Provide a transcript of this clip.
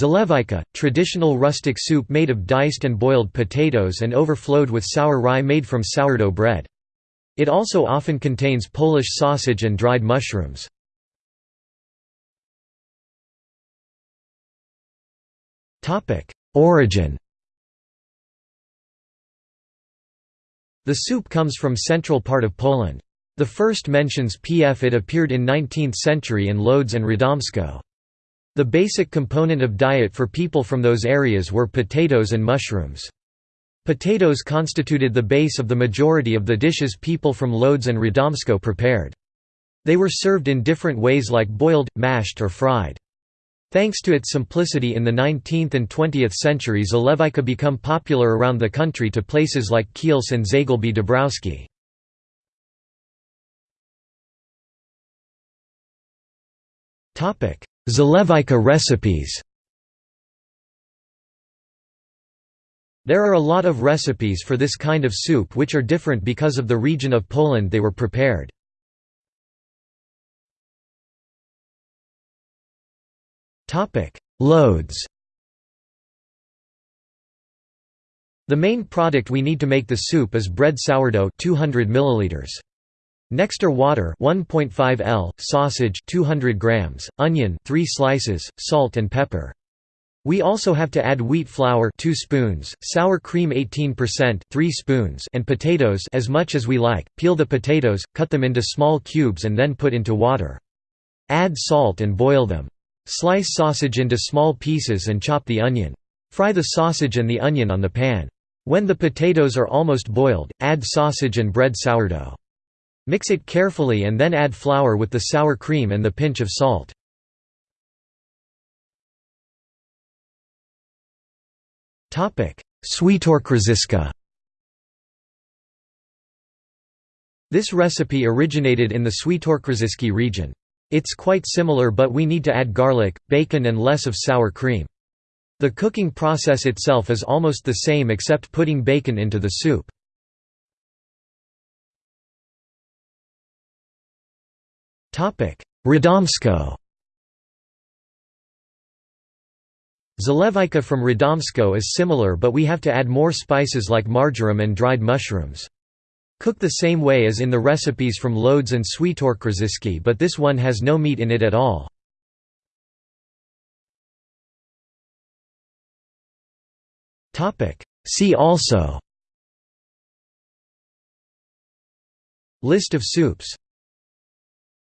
Zalewajka, traditional rustic soup made of diced and boiled potatoes and overflowed with sour rye made from sourdough bread. It also often contains Polish sausage and dried mushrooms. Origin The soup comes from central part of Poland. The first mentions pf it appeared in 19th century in Lodz and Radomsko. The basic component of diet for people from those areas were potatoes and mushrooms. Potatoes constituted the base of the majority of the dishes people from Lodz and Radomsko prepared. They were served in different ways like boiled, mashed or fried. Thanks to its simplicity in the 19th and 20th century Zalewajka become popular around the country to places like Kielce and Zagłębie Dąbrowskie. Zalewajka recipes There are a lot of recipes for this kind of soup which are different because of the region of Poland they were prepared. Lodz The main product we need to make the soup is bread sourdough 200 milliliters. Next are water 1.5 L, sausage 200 grams, onion 3 slices, salt and pepper. We also have to add wheat flour 2 spoons, sour cream 18% 3 spoons and potatoes as much as we like. Peel the potatoes, cut them into small cubes and then put into water. Add salt and boil them. Slice sausage into small pieces and chop the onion. Fry the sausage and the onion on the pan. When the potatoes are almost boiled, add sausage and bread sourdough. Mix it carefully and then add flour with the sour cream and the pinch of salt. Świętokrzyska This recipe originated in the Świętokrzyski region. It's quite similar but we need to add garlic, bacon and less of sour cream. The cooking process itself is almost the same except putting bacon into the soup. Radomsko. Zalewajka from Radomsko is similar but we have to add more spices like marjoram and dried mushrooms. Cook the same way as in the recipes from Lodz and Świętokrzyski but this one has no meat in it at all. See also. List of soups